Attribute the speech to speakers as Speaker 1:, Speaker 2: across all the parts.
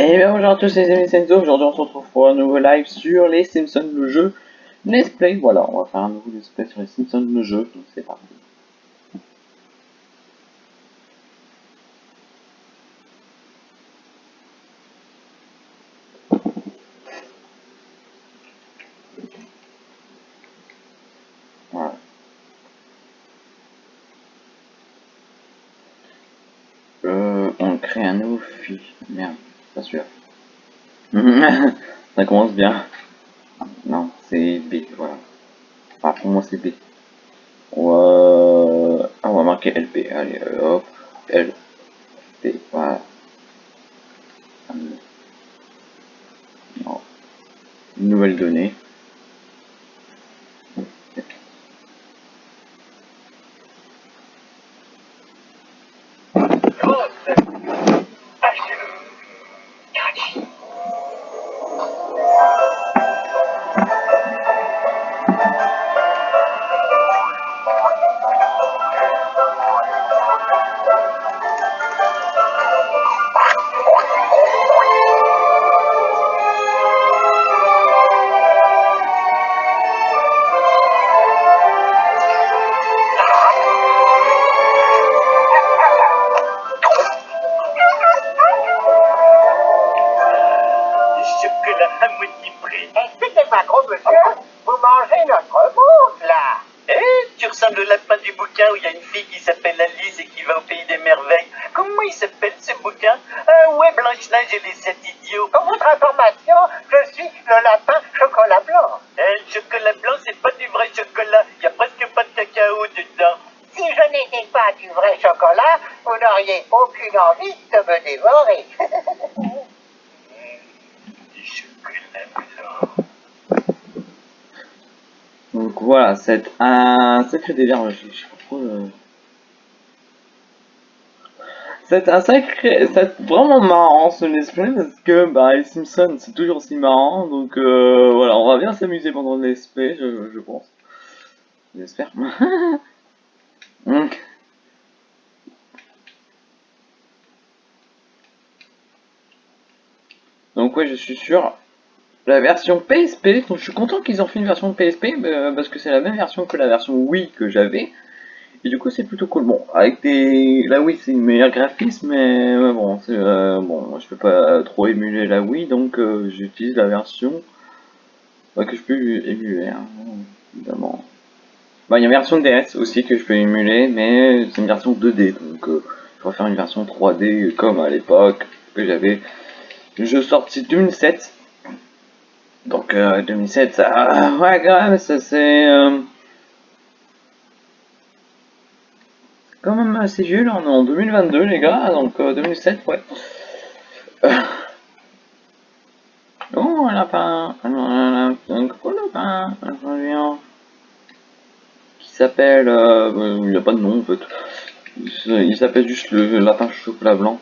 Speaker 1: Et bien bonjour à tous les amis Senzo, aujourd'hui on se retrouve pour un nouveau live sur les Simpsons le jeu Let's Play, voilà, on va faire un nouveau Let's Play sur les Simpsons le jeu, donc c'est parti. Voilà. Euh, on crée un nouveau fil. Merde, pas sûr. Ça commence bien. Non, c'est B, voilà. Ah, pour moi c'est B. On va... Ah, on va marquer LP. Allez, hop, L. P, voilà. Non. Nouvelle donnée.
Speaker 2: Notre monde là?
Speaker 3: Eh, tu ressembles au lapin du bouquin où il y a une fille qui s'appelle Alice et qui va au pays des merveilles. Comment il s'appelle ce bouquin? Ah ouais, Blanche-Neige et les sept idiots.
Speaker 2: Pour votre information, je suis le lapin chocolat blanc.
Speaker 3: Eh, le chocolat blanc, c'est pas du vrai chocolat. Il y a presque pas de cacao dedans.
Speaker 2: Si je n'étais pas du vrai chocolat, vous n'auriez aucune envie de me dévorer.
Speaker 1: Sacré délire, je euh. C'est un sacré... C'est vraiment marrant ce let's play parce que bah, les Simpsons c'est toujours aussi marrant donc euh, voilà, on va bien s'amuser pendant le je, je pense. J'espère. Donc, Donc ouais, je suis sur la version PSP. Donc je suis content qu'ils ont fait une version PSP euh, parce que c'est la même version que la version Wii que j'avais. Et du coup c'est plutôt cool. Bon, avec des... La Wii c'est une meilleure graphisme, mais bon, euh, bon, je peux pas trop émuler la Wii, donc euh, j'utilise la version que je peux émuler, hein, évidemment. Bah, il y a une version DS aussi que je peux émuler, mais c'est une version 2D, donc euh, je faire une version 3D comme à l'époque que j'avais. Jeu sorti 2007. Donc euh, 2007, ça, ah, ouais quand même, ça c'est euh, quand même assez vieux là, on est en 2022 les gars, donc euh, 2007 ouais. Euh. Oh un lapin, un, un gros lapin, un reviens. Qui s'appelle, euh, il n'y a pas de nom en fait. Il s'appelle juste le lapin chocolat blanc.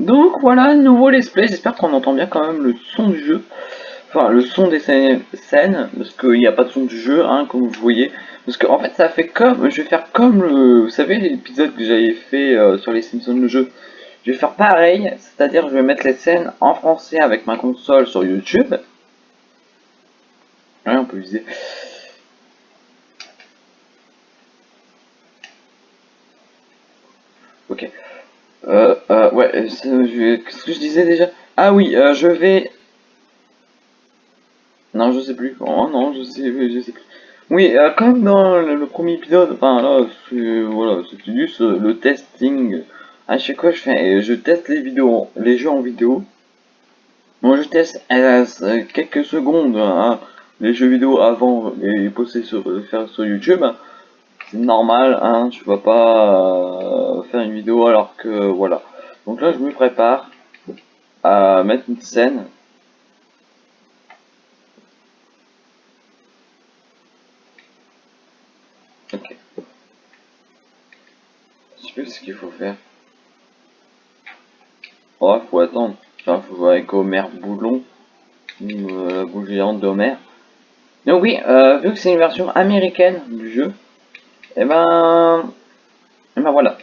Speaker 1: Donc voilà, nouveau let's play, j'espère qu'on entend bien quand même le son du jeu. Enfin, le son des scènes, parce qu'il n'y a pas de son du jeu, hein, comme vous voyez. Parce qu'en en fait, ça fait comme, je vais faire comme le, vous savez, l'épisode que j'avais fait euh, sur les Simpsons le jeu. Je vais faire pareil, c'est-à-dire je vais mettre les scènes en français avec ma console sur YouTube. Ouais, on peut viser. Ok. Euh, euh, ouais, qu'est-ce que je disais déjà Ah oui, euh, je vais... Non, je sais plus. Oh non, je sais, je sais plus. Oui, euh, comme dans le, premier épisode, enfin là, voilà, c'est juste euh, le testing. À chaque fois, je fais, je teste les vidéos, les jeux en vidéo. Moi, je teste euh, quelques secondes hein, les jeux vidéo avant les poster sur, faire sur YouTube c'est normal, hein, tu vas pas euh, une vidéo alors que voilà. Donc là, je me prépare à mettre une scène. Ok. Je sais plus ce qu'il faut faire. Oh, faut attendre. Enfin, faut voir avec Homer Boulon, euh, la boule géante d'Homer. Donc oui, euh, vu que c'est une version américaine du jeu, et ben, et ben voilà.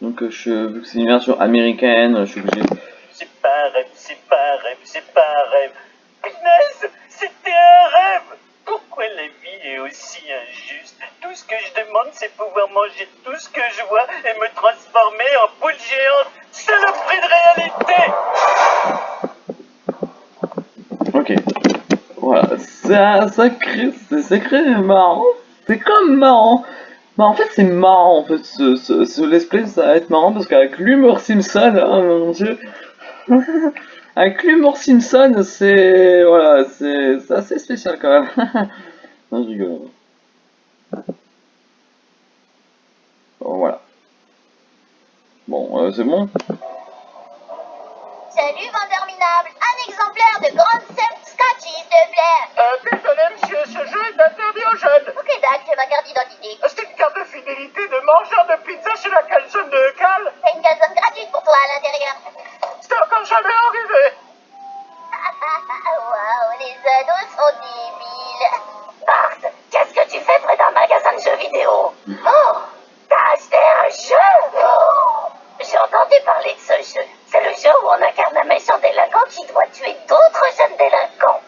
Speaker 1: Donc euh, je, vu que c'est une version américaine, je suis obligé.
Speaker 3: C'est pas un rêve, c'est pas un rêve, c'est pas un rêve. Punaise, c'était un rêve Pourquoi la vie est aussi injuste? Tout ce que je demande, c'est pouvoir manger tout ce que je vois et me transformer en poule géante. Saloperie de réalité
Speaker 1: Ok. Voilà, ça, ça crée, c'est c'est crée marrant. C'est comme marrant. Mais en fait, c'est marrant, en fait, ce, ce, ce let's play, ça va être marrant parce qu'avec l'humour Simpson, oh mon dieu. avec l'humour Simpson, c'est, voilà, c'est c'est assez spécial quand même. non, je rigole. Bon, voilà. Bon, euh, c'est bon.
Speaker 4: Salut, vendeur minable. Un exemplaire de Grande Sept Scotch, s'il te plaît.
Speaker 2: Euh, désolé, monsieur, ce jeu est interdit aux jeunes.
Speaker 4: Ok, Doc, c'est ma carte d'identité.
Speaker 2: C'est une carte de fidélité de mangeur de pizza chez la calzone de Cal.
Speaker 4: T'as une calzone gratuite pour toi à l'intérieur.
Speaker 2: C'est encore jamais arrivé.
Speaker 4: Waouh, les ados sont débiles.
Speaker 2: Bart, qu'est-ce que tu fais près d'un magasin de jeux vidéo? Oh, t'as acheté un jeu? Oh, J'ai entendu parler de ce jeu. C'est le jeu où on incarne un méchant délinquant qui doit tuer d'autres jeunes délinquants.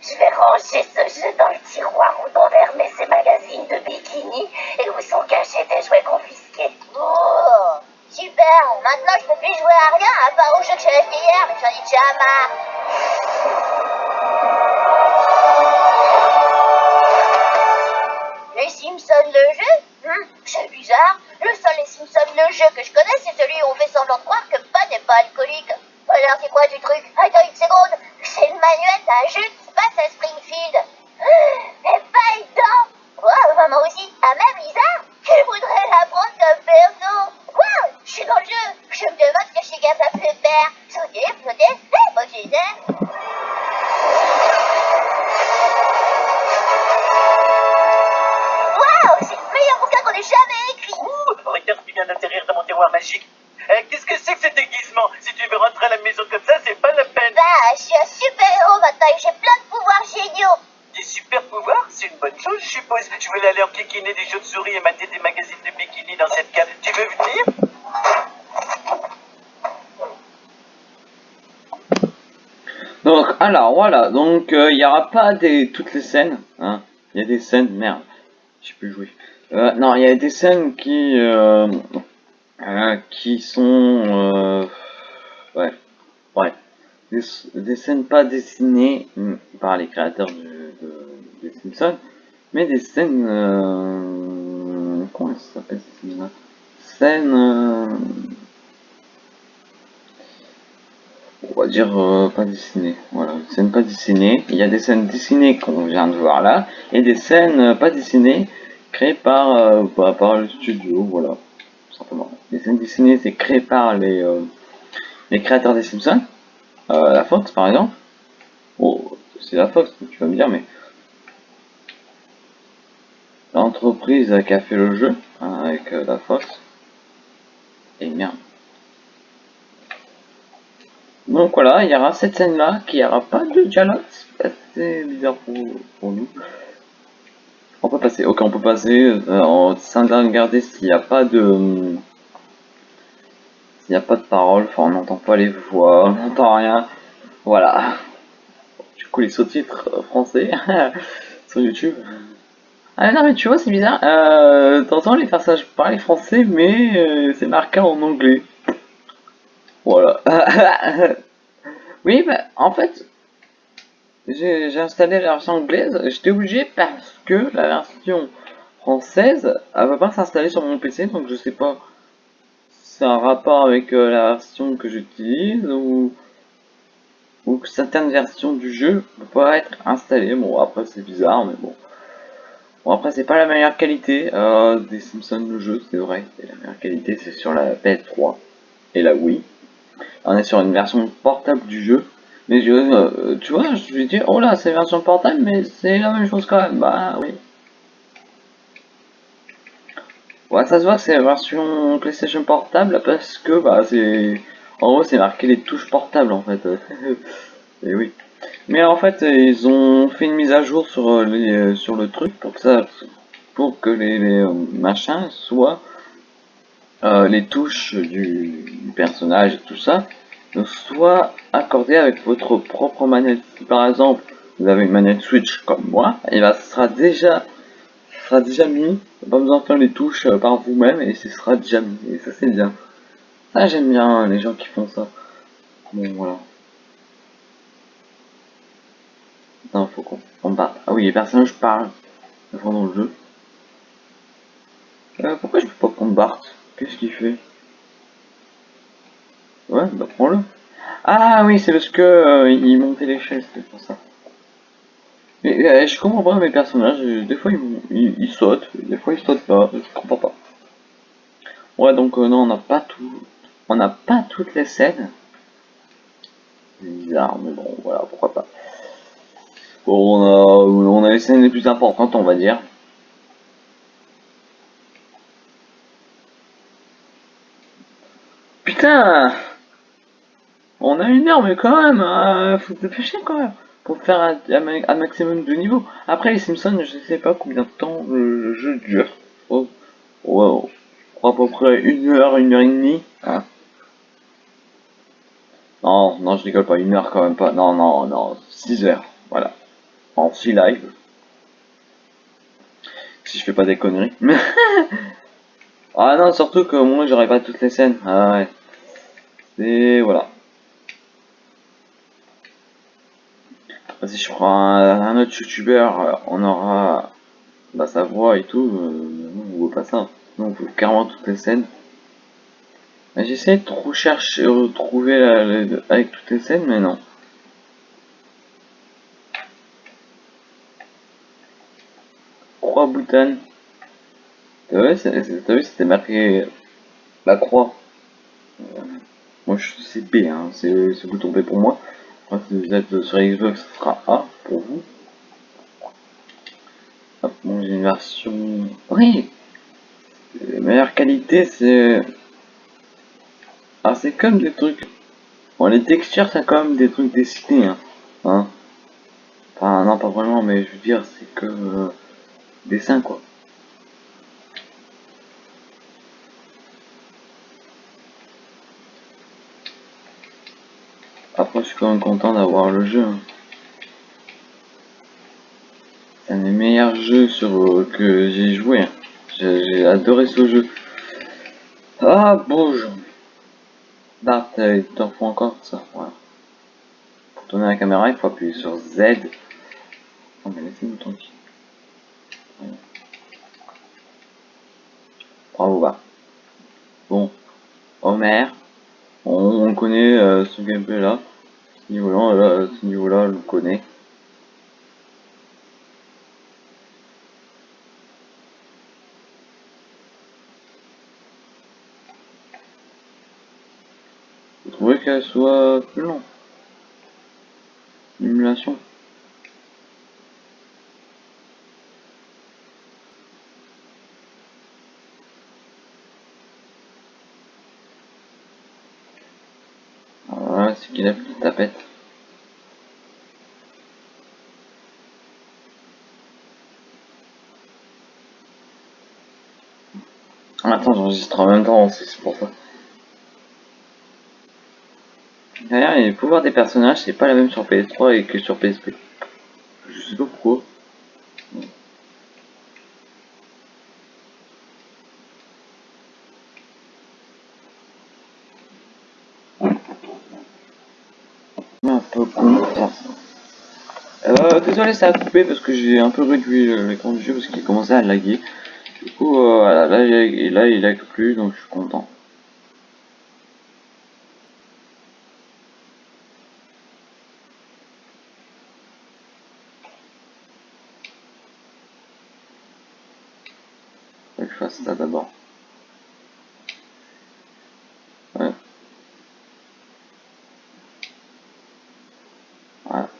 Speaker 2: Je vais ranger ce jeu dans le tiroir où on vermet ses magazines de bikini et où sont cachés des jouets confisqués.
Speaker 4: Oh, super. Maintenant, je peux plus jouer à rien à part au jeu que j'ai acheté hier, mais j'en ai déjà marre. Les Simpsons, le jeu? C'est bizarre. Le seul Les Simpsons, le jeu que je connais, c'est celui où on fait semblant de croire que Pan n'est pas alcoolique. Alors, c'est quoi du truc? Attends une seconde. C'est le manuel d'un jeu qui se passe à Springfield. C'est pas évident. Wow, maman aussi. Ah, même
Speaker 1: voilà, donc, euh, il n'y aura pas des, toutes les scènes, hein. Il y a des scènes, merde, j'ai pu jouer. Euh, non, il y a des scènes qui, euh, euh, qui sont, euh, ouais, ouais, des, des scènes pas dessinées hmm, par les créateurs du, de, des Simpsons, mais des scènes, euh, comment ça s'appelle Scènes, euh, on va dire euh, pas dessinées, voilà, des scènes pas dessinées. Il y a des scènes dessinées qu'on vient de voir là, et des scènes euh, pas dessinées créées par, euh, par, le studio, voilà, tout simplement. Les scènes dessinées, c'est créé par les, les créateurs des Simpsons, la Fox par exemple. Oh, c'est la Fox, tu vas me dire, mais l'entreprise qui a fait le jeu hein, avec la Fox. Et merde. Donc voilà, il y aura cette scène-là, qui n'y aura pas de dialogue, c'est assez bizarre pour, pour nous. On peut passer, ok, on peut passer, euh, en regarder s'il n'y a pas de... S'il n'y a pas de parole, enfin on n'entend pas les voix, on n'entend rien, voilà. Du coup les sous-titres français sur YouTube. Ah non mais tu vois c'est bizarre, euh, t'entends les personnages parler français mais euh, c'est marqué en anglais. Voilà. oui, bah, en fait, j'ai installé la version anglaise. J'étais obligé parce que la version française, elle va pas s'installer sur mon PC, donc je sais pas si c'est un rapport avec euh, la version que j'utilise ou ou que certaines versions du jeu ne peuvent pas être installées. Bon, après c'est bizarre, mais bon. Bon, après c'est pas la meilleure qualité euh, des Simpsons le jeu, c'est vrai. Et la meilleure qualité c'est sur la PS3 et la Wii. On est sur une version portable du jeu. Mais je, euh, tu vois, je vais dire, oh là, c'est version portable, mais c'est la même chose quand même. Bah oui. Ouais, ça se voit c'est la version PlayStation portable parce que bah c'est, en gros, c'est marqué les touches portables en fait. Et oui. Mais en fait, ils ont fait une mise à jour sur les, sur le truc pour que ça, pour que les, euh, machins soient euh, les touches du, personnage et tout ça soit accordé avec votre propre manette. Si par exemple vous avez une manette Switch comme moi, et ben ce sera déjà ce sera déjà mis. Pas besoin de faire les touches euh, par vous-même et ce sera déjà mis. Et ça c'est bien. Ça j'aime bien les gens qui font ça. Bon voilà. Attends, faut qu'on on parte. Ah oui, les personnages parlent dans le jeu. Euh, pourquoi je peux pas prendre Bart Qu'est-ce qu'il fait? Ouais, bah prends-le. Ah oui, c'est parce que euh, il montait l'échelle, c'était pour ça. Mais euh, je comprends pas mes personnages, euh, des fois ils, ils, sautent, des fois ils sautent pas, je comprends pas. Ouais, donc non, on n'a pas tout, on n'a pas toutes les scènes. Bizarre, mais bon, voilà, pourquoi pas. Bon, on a, on a les scènes les plus importantes, on va dire. On a une heure, mais quand même, euh, faut te dépêcher quand même, pour faire un, maximum de niveau. Après, les Simpsons, je sais pas combien de temps le jeu dure. Oh, wow. à peu près une heure, une heure et demie. Hein. Non, non, je rigole pas, une heure quand même pas. Non, non, non, 6 heures, voilà. En 6 live. Si je fais pas des conneries. ah non, surtout que moi j'aurais pas toutes les scènes. Ah ouais. Et voilà. Si je prends un, autre youtubeur, on aura bah, sa voix et tout. Euh, on veut pas ça. Donc carrément toutes les scènes. J'essaie de trop chercher, retrouver avec toutes les scènes, mais non. Croix Boutan. T'as vu, c'était marqué la croix. Moi je c'est B, hein, c'est le bouton B pour moi. si vous êtes sur Xbox, ce sera A pour vous. Hop, bon, j'ai une version. Oui La meilleure qualité, c'est. Ah, c'est comme des trucs. Bon, les textures, c'est comme des trucs dessinés, hein. hein. Enfin, non, pas vraiment, mais je veux dire, c'est que. Euh, dessin, quoi. Après, je suis content d'avoir le jeu. Hein. C'est un des meilleurs jeux sur, euh, que j'ai joué. Hein. J'ai adoré ce jeu. Ah, bouge Bart, il t'en faut encore ça. Pour tourner la caméra, il faut appuyer sur Z. Oh, mais laissez-nous tranquille. Bravo, Bart. Bon. Homer on, connaît euh, ce gameplay là. Ce niveau là, ce niveau là, on le connaît. Vous trouvez qu'elle soit plus long Simulation. Qu'il a plus de tapette. Attends, j'enregistre en même temps c'est pour ça. D'ailleurs, les pouvoirs des personnages, c'est pas la même sur PS3 et que sur PSP. Je sais pas pourquoi. Désolé, ça a coupé parce que j'ai un peu réduit l'écran du jeu parce qu'il commençait à laguer. Du coup, euh, voilà, là, il, là, lag plus, donc je suis content. Faut que je fasse ça d'abord.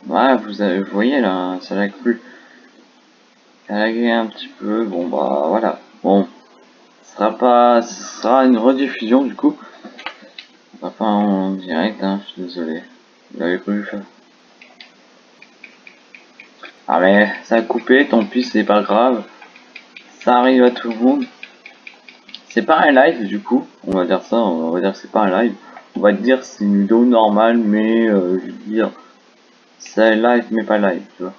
Speaker 1: Ouais, vous, voyez là, ça lag plus. Ça lagué un petit peu, bon bah voilà. Bon, ce sera pas, ce sera une rediffusion du coup. Pas en direct, hein, je suis désolé. Vous l'avez plus fait. Ah mais ça a coupé, tant pis, c'est pas grave. Ça arrive à tout le monde. C'est pas un live du coup, on va dire ça, on va dire que c'est pas un live. on va dire c'est une vidéo normale, mais euh, je veux dire, c'est live mais pas live, tu vois.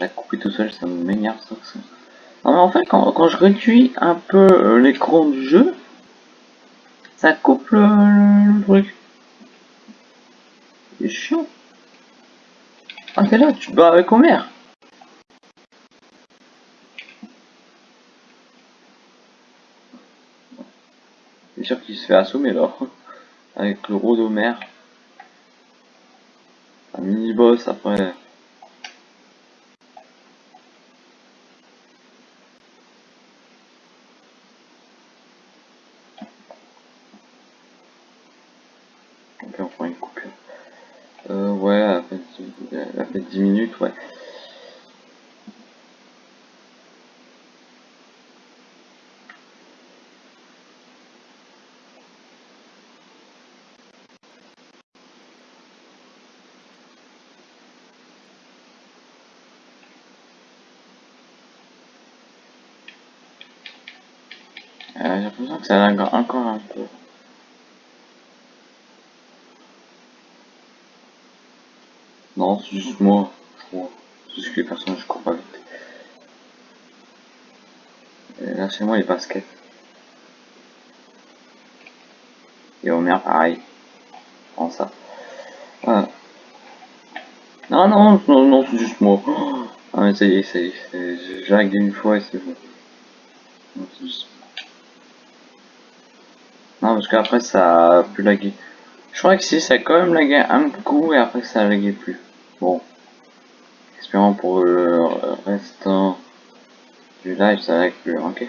Speaker 1: La couper tout seul, ça m'énerve ça. Non mais en fait, quand, quand je réduis un peu euh, l'écran du jeu, ça coupe le, truc. C'est chiant. Ah t'es là, tu bats avec Homer. C'est sûr qu'il se fait assommer là. Avec le rôle d'Homer. Un mini-boss après. Ok, on prend une coupure. Euh, ouais, elle a fait, elle a fait 10 minutes, ouais. Euh, J'ai l'impression que ça lag encore un peu. Non, c'est juste moi, je crois. C'est juste que les personnages courent pas vite. Là, chez moi, les baskets. Et Homer, pareil. Prends ça. Voilà. Non, non, non, non, c'est juste moi. Ah, mais ça y est, ça y est. c'est- J'ai lagué une fois et c'est bon. C'est juste non, parce qu'après ça a plus lagué. Je crois que si, ça a quand même lagué un coup et après ça a lagué plus. Bon. Espérons pour le restant du live, ça lag plus, ok.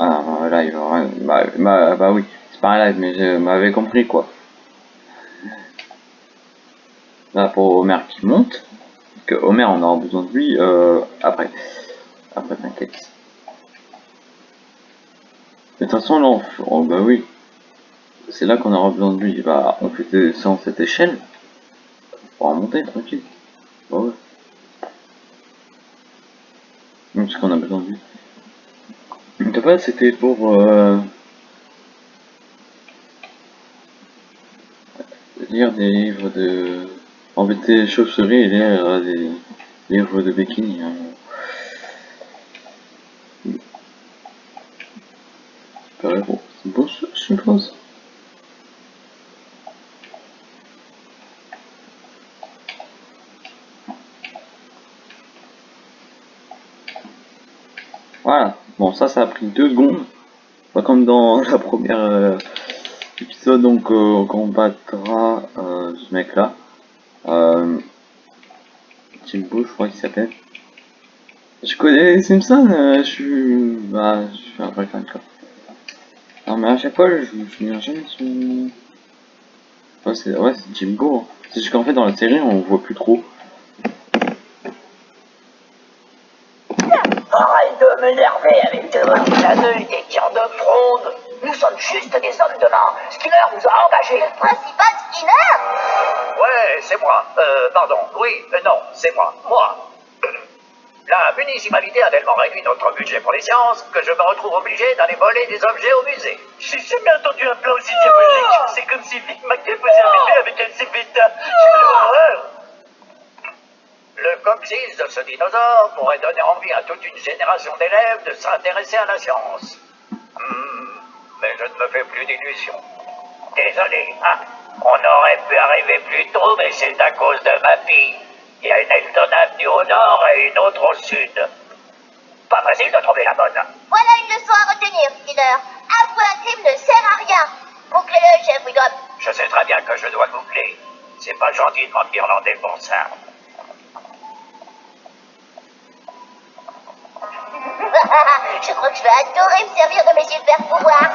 Speaker 1: Ah, live, bah, bah, bah oui, c'est pas un live, mais je m'avais compris quoi. Là, pour Homer qui monte, que Homer on aura besoin de lui euh, après. Après, t'inquiète. De toute façon, là, on oh, bah oui. C'est là qu'on aura besoin de lui. Bah, on fait descendre cette échelle. Pour en monter, tranquille. Bah ouais. Donc, parce qu'on a besoin de lui. Donc, après, c'était pour, euh, lire des livres de... embêter les chauves-souris et lire euh, des livres de bikini. hein. Pareil, bon, c'est bon, Voilà, bon ça ça a pris deux secondes, pas comme dans la première euh, épisode donc euh, on combattra euh, ce mec là, euh, Jimbo je crois qu'il s'appelle. Je connais euh, je suis, bah je suis un vrai fan quoi. Non mais à chaque fois je me souviens jamais de son... Ouais c'est ouais, c'est Jimbo, hein. c'est juste qu'en fait dans la série on voit plus trop.
Speaker 2: Arrête de m'énerver avec tes d'œil, des tirs de fronde. Nous sommes juste des hommes de main. Skinner nous a engagés.
Speaker 4: Le principal Skinner
Speaker 3: Ouais, c'est moi. Euh, pardon. Oui, euh, non, c'est moi. Moi. La municipalité a tellement réduit notre budget pour les sciences que je me retrouve obligé d'aller voler des objets au musée. J'ai jamais entendu un plan aussi diabolique. C'est comme si Vic Mackey faisait un bébé avec un cébéta. Quelle horreur Le coccyx de ce dinosaure pourrait donner envie à toute une génération d'élèves de s'intéresser à la science. Hmm, mais je ne me fais plus d'illusions. Désolé, hein. On aurait pu arriver plus tôt, mais c'est à cause de ma fille. Il y a une Elton Avenue au nord et une autre au sud. Pas facile de trouver la bonne.
Speaker 4: Voilà une leçon à retenir, Skinner. Avouer un crime ne sert à rien. Bouclez-le, chef Wigop.
Speaker 3: Je sais très bien que je dois boucler. C'est pas gentil de m'en guirlander pour ça.
Speaker 4: je crois que je vais adorer me servir de mes super pouvoirs.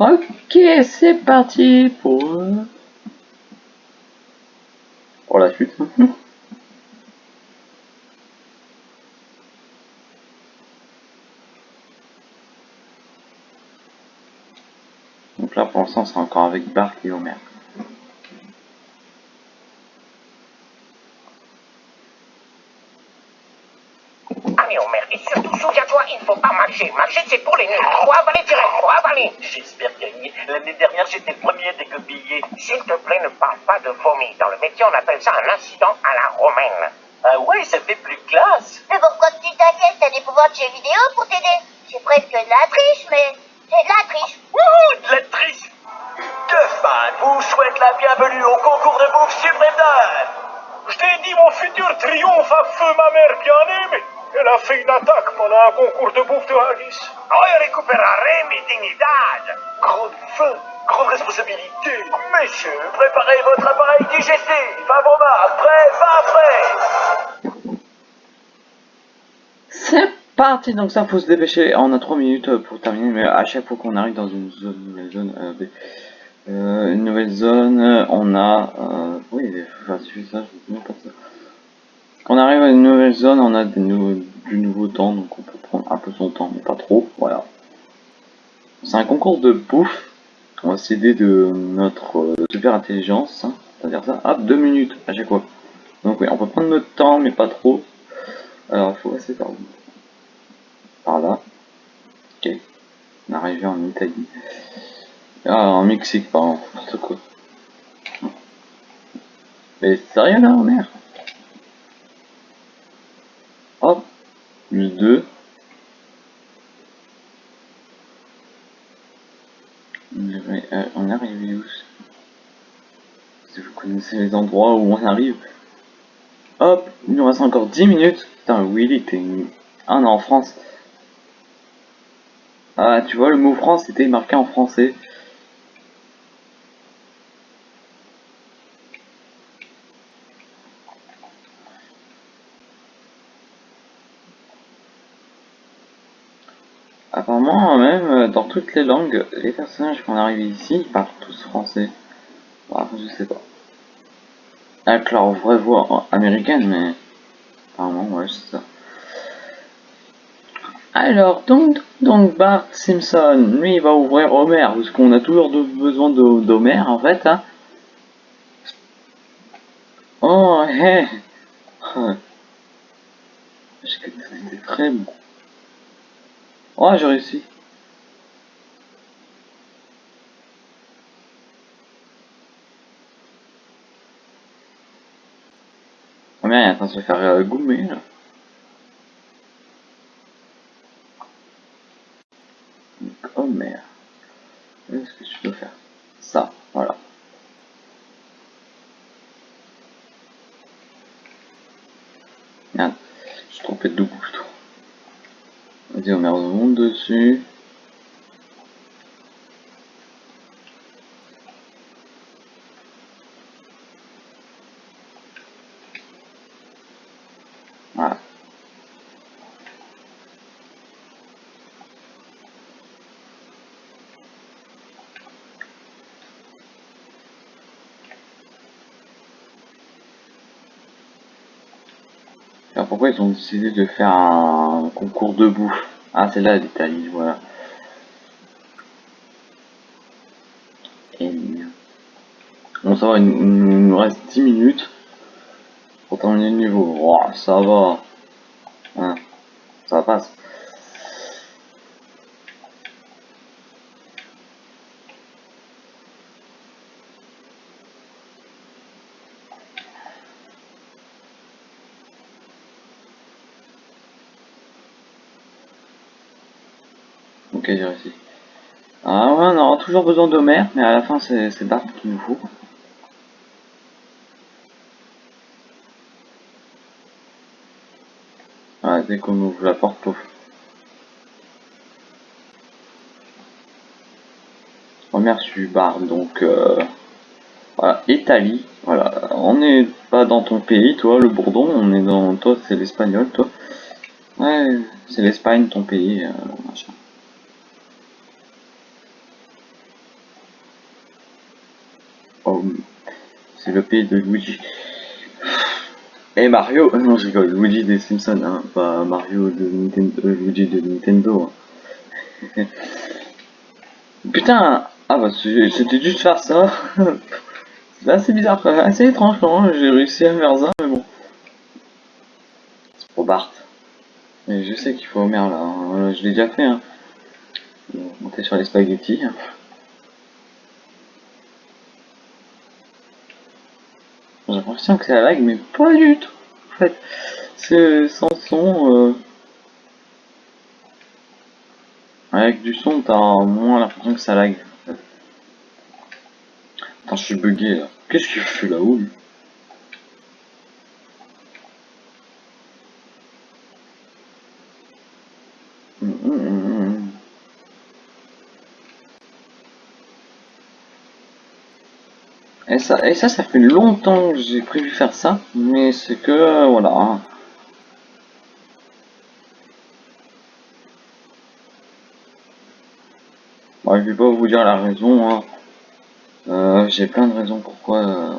Speaker 1: Ok, c'est parti pour... la suite. Donc là pour l'instant c'est encore avec Bart et Homer.
Speaker 2: Ami Homer, et surtout souviens-toi, il faut pas
Speaker 5: marcher. Marcher, c'est pour les nuls. Avaler
Speaker 3: J'espère gagner. L'année dernière, j'étais premier des copiés.
Speaker 5: S'il te plaît, ne parle pas de vomi. Dans le métier, on appelle ça un incident à la romaine.
Speaker 3: Ah ouais, ça fait plus classe.
Speaker 4: Mais pourquoi tu t'inquiètes? T'as des pouvoirs de jeux vidéo pour t'aider. C'est presque de la triche, mais c'est de la triche.
Speaker 3: Wouhou, de la triche. Deux fans vous souhaitent la bienvenue au concours de bouffe Suprême.
Speaker 6: Je t'ai dit mon futur triomphe à feu ma mère bien-aimée. Elle a fait une attaque pendant un concours de bouffe de Haggis.
Speaker 5: Hoy recuperaré mi dignidad.
Speaker 3: Grande faim, grande responsabilité. Messieurs, préparez votre appareil digestif. Avant marque, prêt, pas prêt.
Speaker 1: C'est parti, donc ça faut se dépêcher. On a 3 minutes pour terminer, mais à chaque fois qu'on arrive dans une zone, nouvelle zone, euh, euh, une nouvelle zone, on a, euh, oui, si je fais ça, je ne pas ça. On arrive à une nouvelle zone, on a des nouveaux- du nouveau temps, donc on peut prendre un peu son temps, mais pas trop. Voilà. C'est un concours de bouffe. On va s'aider de notre euh, super intelligence. Hein. C'est-à-dire ça, ah, deux minutes à chaque fois. Donc oui, on peut prendre notre temps, mais pas trop. Alors, il faut passer par, là. Ok. On est arrivé en Italie. Ah, en Mexique, pardon. N'importe quoi. Mais sérieux là, on est U2 on arrive où Si vous connaissez les endroits où on arrive. Hop, il nous reste encore 10 minutes. Putain, Willy, t'es un en France. Ah, tu vois, le mot France était marqué en français. Toutes les langues, les personnages qu'on arrive ici, ils parlent tous français. Bah, je sais pas. Avec leur vraie voix américaine, mais apparemment, ouais, c'est ça. Alors, donc, donc Bart Simpson, lui, il va ouvrir Homer, parce qu'on a toujours de- besoin d'Homer, en fait, hein. Oh, hé Ah. C'était très bon. Oh, j'ai réussi. Train de se faire euh, goumer, là. Donc, oh merde. Qu'est-ce que tu peux faire? Ça, voilà. Merde, je suis trompé de bouton. Vas-y, on monte dessus. Voilà. Alors pourquoi ils ont décidé de faire un concours de bouffe Ah c'est là l'Italie, voilà. Et. Bon ça va, il, nous reste 10 minutes pour terminer le niveau. Ça va. Hein, ça passe. J'ai réussi. Ah on aura toujours besoin d'Homer, mais à la fin c'est Bart qu'il nous faut. Ouais, dès qu'on ouvre la porte, pouf. Homer suit Bart, donc euh, voilà, Italie. Voilà, on n'est pas dans ton pays, toi, le bourdon, on est dans toi, c'est l'espagnol, toi. Ouais, c'est l'Espagne, ton pays, euh, machin. Oh, de Luigi. Et Mario, euh, non je rigole, Luigi des Simpsons, hein, pas Mario de Nintendo, euh, Luigi de Nintendo. hein. Putain, ah bah c'était juste faire ça. c'est assez bizarre, assez étrange j'ai réussi à faire ça, mais bon. C'est pour Bart. Et je sais qu'il faut là, hein. je l'ai déjà fait. Monter sur les spaghettis. L'impression que la lag, mais pas du tout. En fait, c'est sans son. Euh... Avec du son, t'as moins l'impression que ça lag. Attends, je suis bugué là. Qu'est-ce qu'il fait là-haut Et ça, ça, fait longtemps que j'ai prévu faire ça, mais c'est que, voilà. Bon, je vais pas vous dire la raison, hein. euh, j'ai plein de raisons pourquoi... Euh,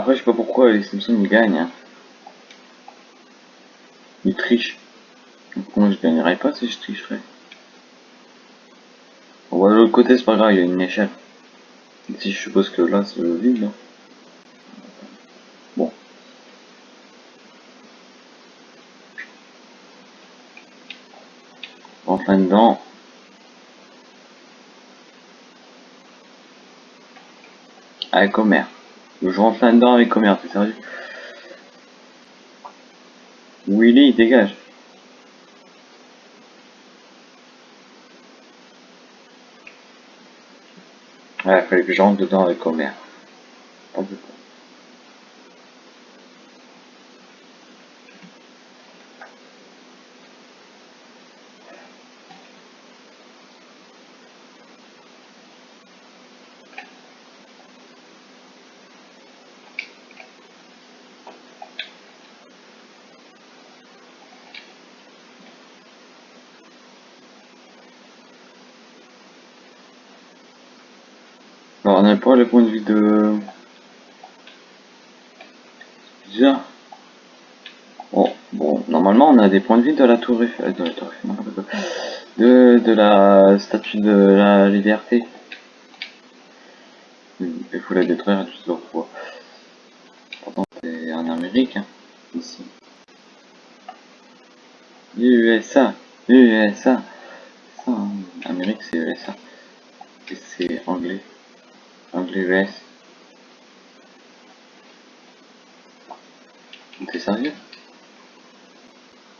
Speaker 1: Après, je sais pas pourquoi les Simpsons ils gagnent. Hein. Ils trichent. Donc moi je gagnerais pas si je tricherais? Bon, de l'autre côté, c'est pas grave, il y a une échelle. Si je suppose que là c'est le vide. Là. Bon. Enfin dedans. Avec Homer. Je rentre là-dedans avec commerce, c'est sérieux? Willy, il dégage. Ouais, il fallait que je rentre dedans avec commerce. Point de vue de... Déjà. Bon, bon, normalement on a des points de vue de la tour Eiffel, de la tour de, la statue de la liberté. Il faut la détruire plusieurs fois. Pourtant c'est en Amérique, hein, ici. USA, USA. Ça. Amérique c'est USA. Et c'est anglais. US. T'es sérieux?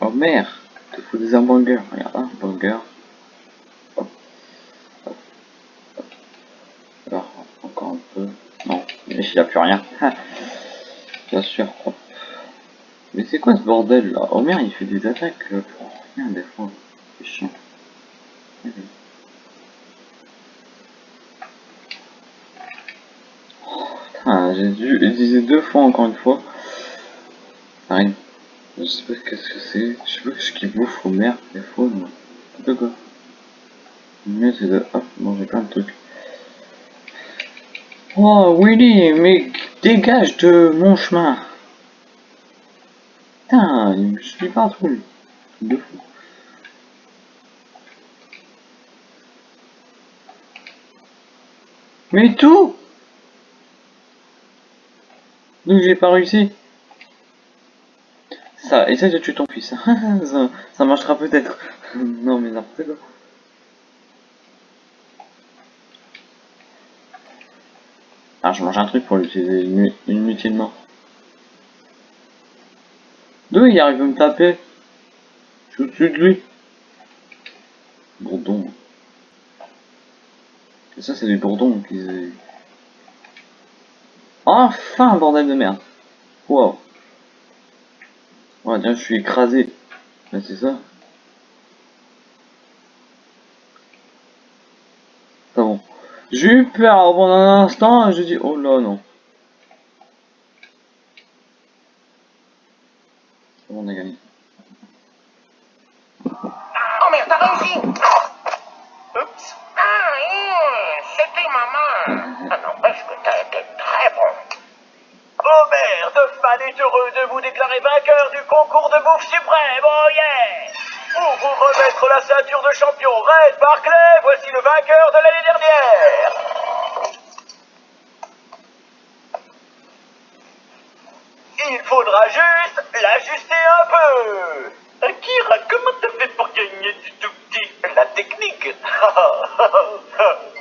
Speaker 1: Oh merde Tu fous des hamburgers. Regarde, un burger. Hop. Hop. Hop. Alors, encore un peu. Non, mais il n'y a plus rien. Bien sûr. Mais c'est quoi ce bordel là? Oh merde, il fait des attaques euh, pour rien des fois. C'est chiant. J'ai dû utiliser deux fois encore une fois. Rien. Je sais pas qu'est-ce que c'est. Je sais pas ce qu'il bouffe au mer des fois. De quoi Mais c'est de. Hop, j'ai plein de trucs. Oh Willy, mais dégage de mon chemin. Putain, il me suit partout. De fou. Mais tout donc j'ai pas réussi. Ça, essaye de tuer ton fils. ça, ça marchera peut-être. non mais n'importe quoi. Ah, je mange un truc pour l'utiliser inutilement. D'où il arrive à me taper? Je suis au-dessus de lui. Bourdon. Ça, c'est du bourdon qu'ils Enfin, bordel de merde. Wow. Ouais, tiens, je suis écrasé. Mais c'est ça. C'est bon. J'ai eu peur pendant un instant, je dis, oh là, non. On a gagné?
Speaker 5: Oh merde, t'as réussi Ah, c'était maman. Ah n'empêche que t'as été très bon.
Speaker 3: Homer, Super Duffman est heureux de vous déclarer vainqueur du concours de bouffe suprême. Oh yeah! Pour vous remettre la ceinture de champion Red Barclay, voici le vainqueur de l'année dernière. Il faudra juste l'ajuster un peu. Akira, comment t'as fait pour gagner du tout petit? La technique.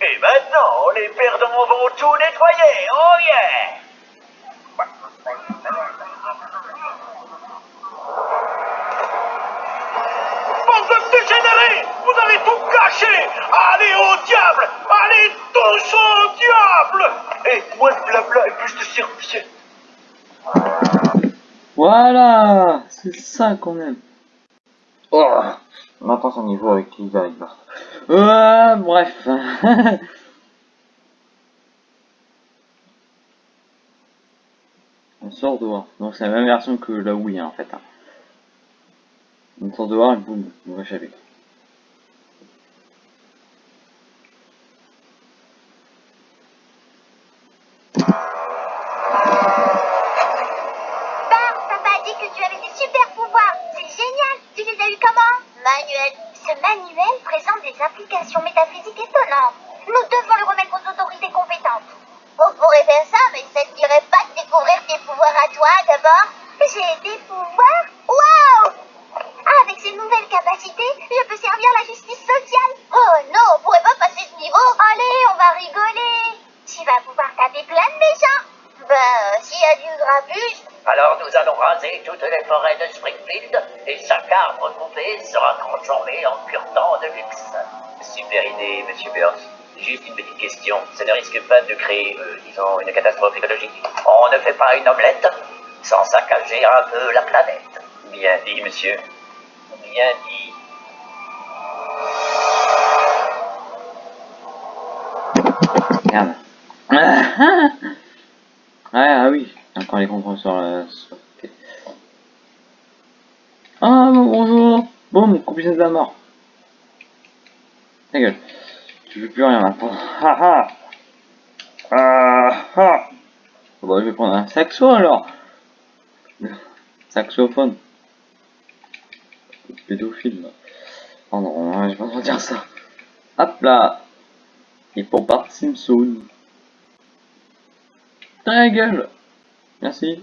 Speaker 3: Et maintenant, les perdants vont tout nettoyer. Oh yeah! Bande de dégénérés! Vous allez tout gâcher! Allez au diable! Allez tous au diable! Et moins de blabla et plus de serviettes.
Speaker 1: Voilà C'est ça qu'on aime. Oh Maintenant un niveau avec Lisa avec Bart. Euh, bref. dehors. Donc c'est la même version que la Wii hein, en fait. Hein. On sort dehors et boum, on va échapper.
Speaker 4: De méchants. Ben, s'il y a du grabuge,
Speaker 5: Alors nous allons raser toutes les forêts de Springfield et chaque arbre coupé sera transformé en pur-temps de luxe. Super idée, monsieur Burns. Juste une petite question. Ça ne risque pas de créer, euh, disons, une catastrophe écologique On ne fait pas une omelette sans saccager un peu la planète. Bien dit, monsieur. Bien dit.
Speaker 1: Encore les contrôles sur la... sur- ok. Ah bon, bonjour Boum, combinaison de la mort. Ta gueule. Tu veux plus rien maintenant. Ah ah Ah ah Bon, je vais prendre un saxo alors. Saxophone. Pédophile. Oh non, pas le droit de dire ça. Hop là Et pour Bart Simpson. Ta gueule Merci.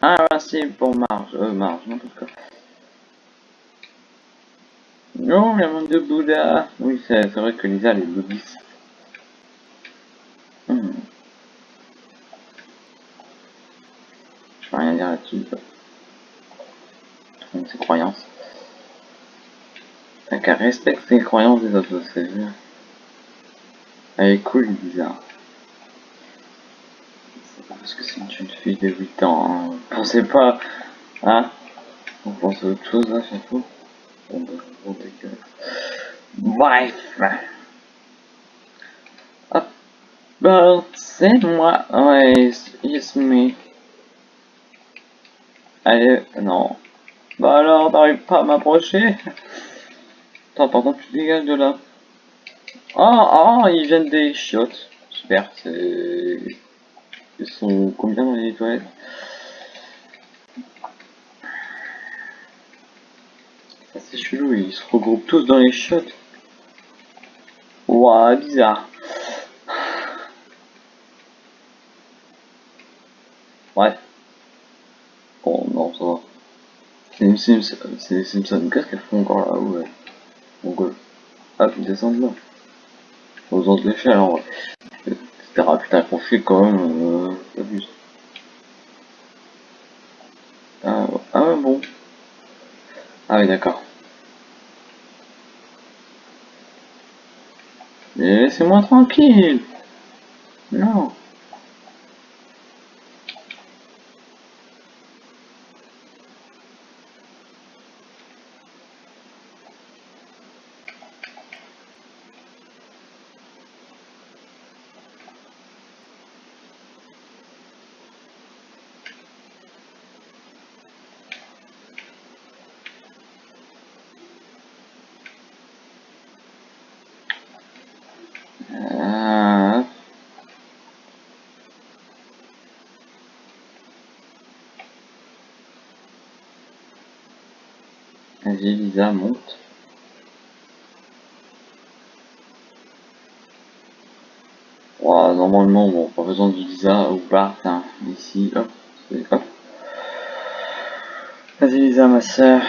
Speaker 1: Ah, merci pour Marge. Euh, Marge, n'importe quoi. Non, la monde de Bouddha. Oui, c'est c'est vrai que Lisa, elle est bouddhiste. Hmm. Je peux rien dire là-dessus. ses croyances. T'as qu'à respecter les croyances des autres, c'est bien. Elle est cool, Lisa. C'est pas parce que c'est une jeune fille de 8 ans, hein. Pensez pas, hein On pense à autre chose, là, chaque fois. Bon, bah, bon. Bref. Hop. Bah, c'est moi. Ouais, it's me. Allez, non. Bah alors, t'arrives pas à m'approcher Attends, par contre, tu dégages de là. Ah, ah, ils viennent des chiottes. Super, c'est... Ils sont combien dans les toilettes? Ça c'est chelou, ils se regroupent tous dans les chiottes. Ouah, bizarre. Bref. Bon, non, ça va. C'est les Simpsons. Qu'est-ce qu'elles font encore là Ouais. Donc, euh, hop, ils descendent là. Aux autres l'échelle, en vrai. Etc. Putain, qu'on fait quand même, euh. Ah, ah bon. Ah oui, d'accord. Mais Laissez-moi tranquille. Non. Vas-y, monte. Voilà, normalement, bon, pas besoin de Lisa ou Bart, hein. Ici, hop, hop. Vas-y, Lisa, ma soeur.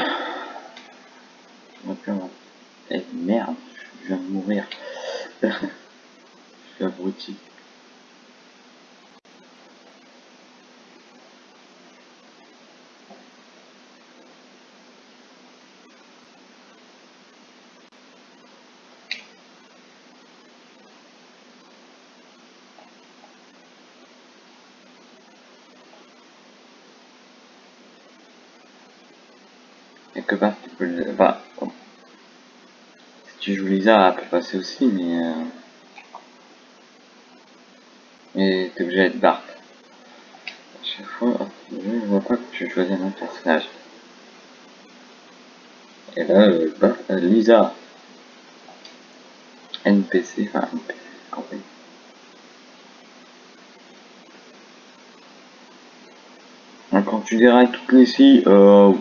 Speaker 1: Eh merde, je viens de mourir. je suis abruti. quelque part tu peux si tu joues Lisa, elle peut passer aussi, mais... Euh... Mais t'es obligé d'être Bart. À chaque fois, je vois pas que tu choisis un autre personnage. Et là, euh, euh, Lisa. NPC, enfin NPC, compagnie. Quand tu dérailles toutes les scies, euh,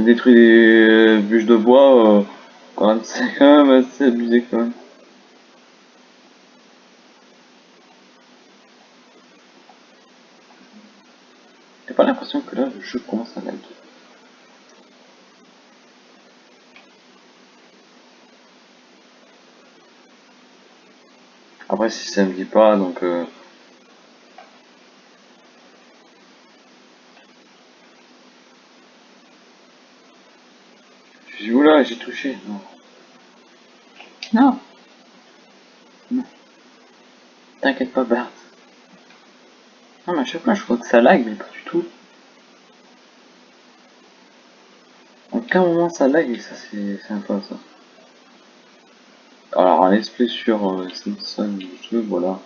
Speaker 1: détruit des bûches de bois, euh, quand même, c'est quand même assez abusé quand même. J'ai pas l'impression que là le jeu commence à laguer. Après si ça me dit pas donc euh, J'ai touché. Non. Non. Non. T'inquiète pas, Bart. Non, mais à chaque fois, je crois que ça lag, mais pas du tout. En aucun moment ça lag, et ça, c'est sympa, ça. Alors, un let's sur euh, Simpson jeu, voilà.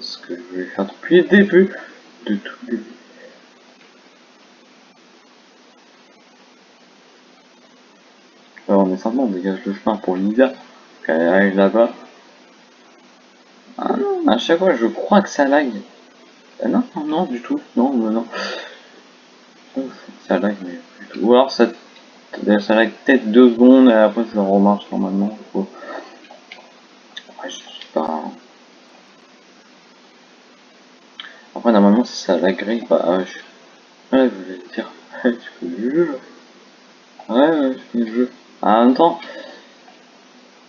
Speaker 1: Ce que je vais faire depuis le début. De tout le début. on dégage le chemin pour Lisa, qu'elle arrive là-bas. Ah non, à chaque fois je crois que ça lag. Ah non, non, non, du tout, non, non, non. Ça lag, mais du tout. Ou alors ça, ça lag peut-être deux secondes et après ça remarche normalement. Faut... je sais pas. Après, normalement, si ça laguerait, bah, je... Ouais, je dire, là. Ouais, ouais, je connais le jeu. En même temps,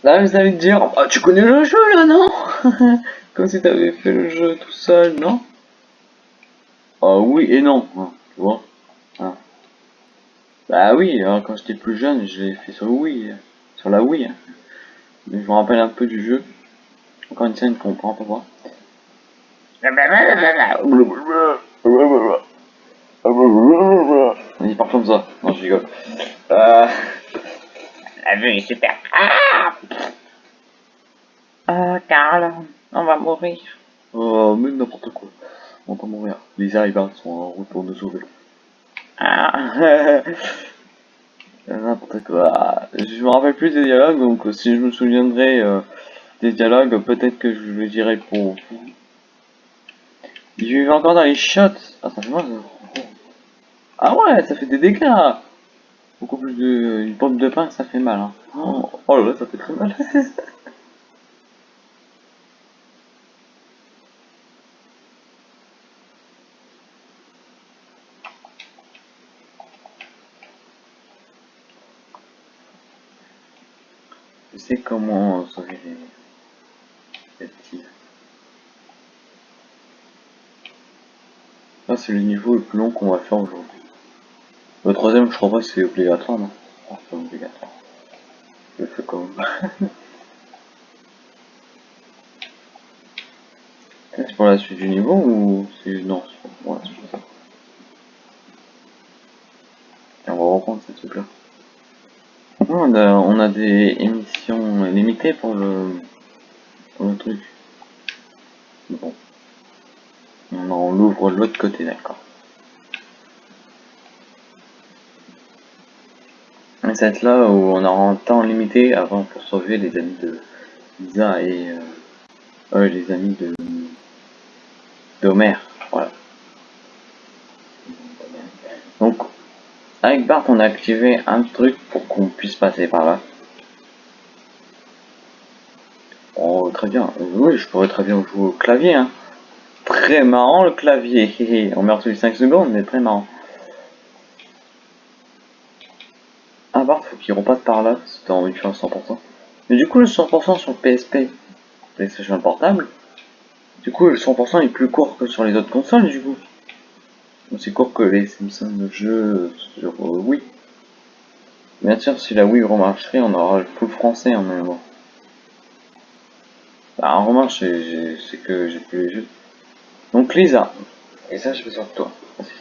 Speaker 1: là vous allez dire, ah, tu connais le jeu là, non? Comme si t'avais fait le jeu tout seul, non? Ah oui et non, hein, tu vois hein. Bah oui, hein, quand j'étais plus jeune, je l'ai fait sur Wii, sur la Wii. Mais je me rappelle un peu du jeu. Encore une scène qu'on comprend pas voir. Il part comme ça. Non, je rigole. Euh...
Speaker 5: La vue est super. Ah
Speaker 1: Ah, Carl, on va mourir. Oh, mais n'importe quoi. On va mourir. Lisa et Bart sont en route pour nous sauver. Ah N'importe quoi. Je me rappelle plus des dialogues, donc si je me souviendrai euh, des dialogues, peut-être que je le dirai pour vous. Il vit encore dans les shots. Ah, ça fait mal. Ah ouais, ça fait des dégâts. Beaucoup plus de... Une de pain, ça fait mal. Hein. Oh, oh là là, ça fait très mal. Je sais comment sauver les, les petits. C'est le niveau le plus long qu'on va faire aujourd'hui. Le troisième, je crois pas c'est obligatoire, non? Ah, C'est obligatoire. Je le fais quand même. c'est pour la suite du niveau ou c'est... Non, pour. Et on va reprendre ce truc là. On a, on des émissions limitées pour le, pour le truc. Bon. On l'ouvre de l'autre côté, d'accord. Cette là où on aura un temps limité avant pour sauver les amis de Lisa et euh, les amis de d'Homer. Voilà. Donc avec Bart on a activé un truc pour qu'on puisse passer par là. Oh, très bien. Oui, je pourrais très bien jouer au clavier. Hein. Très marrant le clavier. On meurt tous les 5 secondes, mais très marrant. Faut qu'il repasse par là envie de faire 100%. Mais du coup, le 100% sur PSP, PlayStation Portable, du coup, le 100% est plus court que sur les autres consoles, du coup. Aussi court que les Simpsons de jeu sur euh, Wii. Bien sûr, si la Wii remarcherait, on aura le full français en même temps. Bah, en remarche, c'est que j'ai plus les jeux. Donc Lisa, et ça je fais sur toi,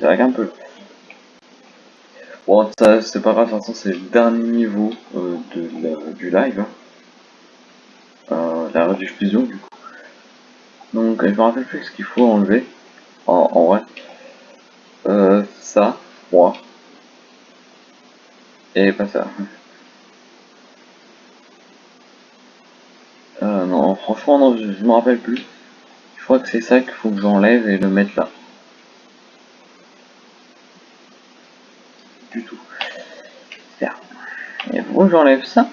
Speaker 1: ça un peu. Bon, ça c'est pas grave, de toute façon c'est le dernier niveau euh, de du live. Hein. Euh, la rediffusion du coup. Donc je me rappelle plus ce qu'il faut enlever. En, en vrai. Euh, ça, moi. Et pas ça. Euh, non, franchement, non, je, je me rappelle plus. Je crois que c'est ça qu'il faut que j'enlève et le mettre là. Du tout. Faut que j'enlève ça.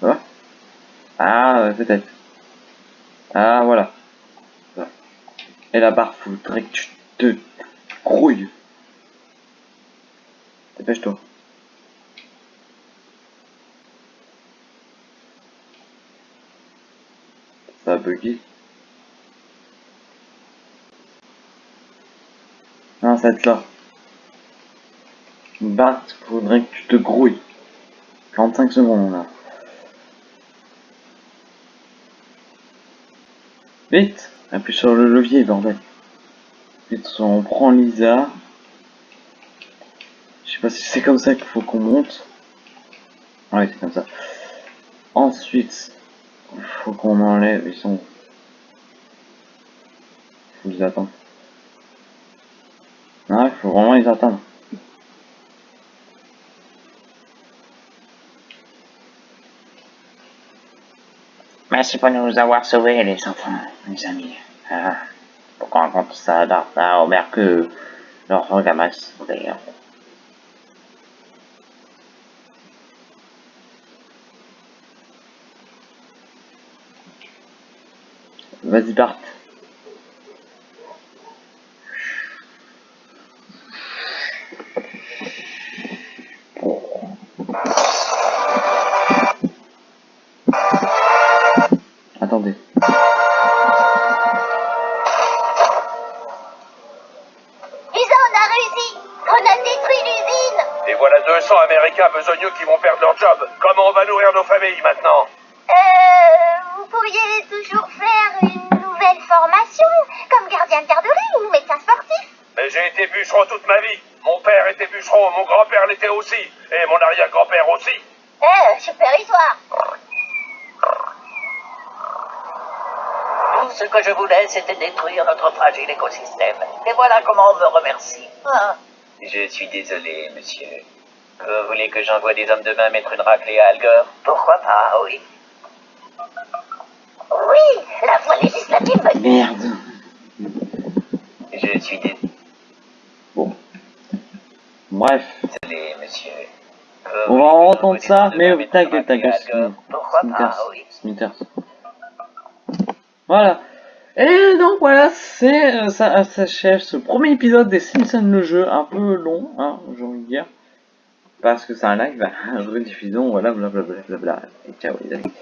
Speaker 1: Voilà. Ah, peut-être. Ah, voilà. Et la barre, faudrait que tu te grouilles. Dépêche-toi. Ça a bugué. Non, cette là. Bart, faudrait que tu te grouilles. 45 secondes là. Vite Appuie sur le levier, bordel. Vite, on prend Lisa. Je sais pas si c'est comme ça qu'il faut qu'on monte. Ouais, c'est comme ça. Ensuite, il faut qu'on enlève. Ils sont. Faut qu'ils attendent. Ah, il faut vraiment les attendre.
Speaker 7: Merci pour nous avoir sauvés, les enfants, mes amis. Ah, pourquoi on compte ça au que leur ramasse d'ailleurs.
Speaker 1: Vas-y, Bart.
Speaker 6: 200 Américains besogneux qui vont perdre leur job. Comment on va nourrir nos familles maintenant
Speaker 4: Euh... Vous pourriez toujours faire une nouvelle formation, comme gardien de garderie ou médecin sportif
Speaker 6: Mais j'ai été bûcheron toute ma vie. Mon père était bûcheron, mon grand-père l'était aussi. Et mon arrière-grand-père aussi.
Speaker 4: Eh, super histoire
Speaker 5: Tout ce que je voulais, c'était détruire notre fragile écosystème. Et voilà comment on me remercie. Ah. Je suis désolé, monsieur. Vous voulez que j'envoie des hommes de main mettre une raclée à Alger Pourquoi pas, oui.
Speaker 4: Oui, la voie législative me
Speaker 1: Merde.
Speaker 5: Je suis désolé,
Speaker 1: Bref.
Speaker 5: monsieur.
Speaker 1: On va en entendre ça, mais ta gueule, ta gueule,
Speaker 5: Pourquoi
Speaker 1: Smithers.
Speaker 5: pas, oui.
Speaker 1: Smithers. Voilà. Et donc voilà, c'est euh, ça s'achève ce premier épisode des Simpsons le jeu, un peu long, hein, j'ai envie de dire. Parce que c'est un live, rediffusion, voilà, blablabla. Et ciao les amis.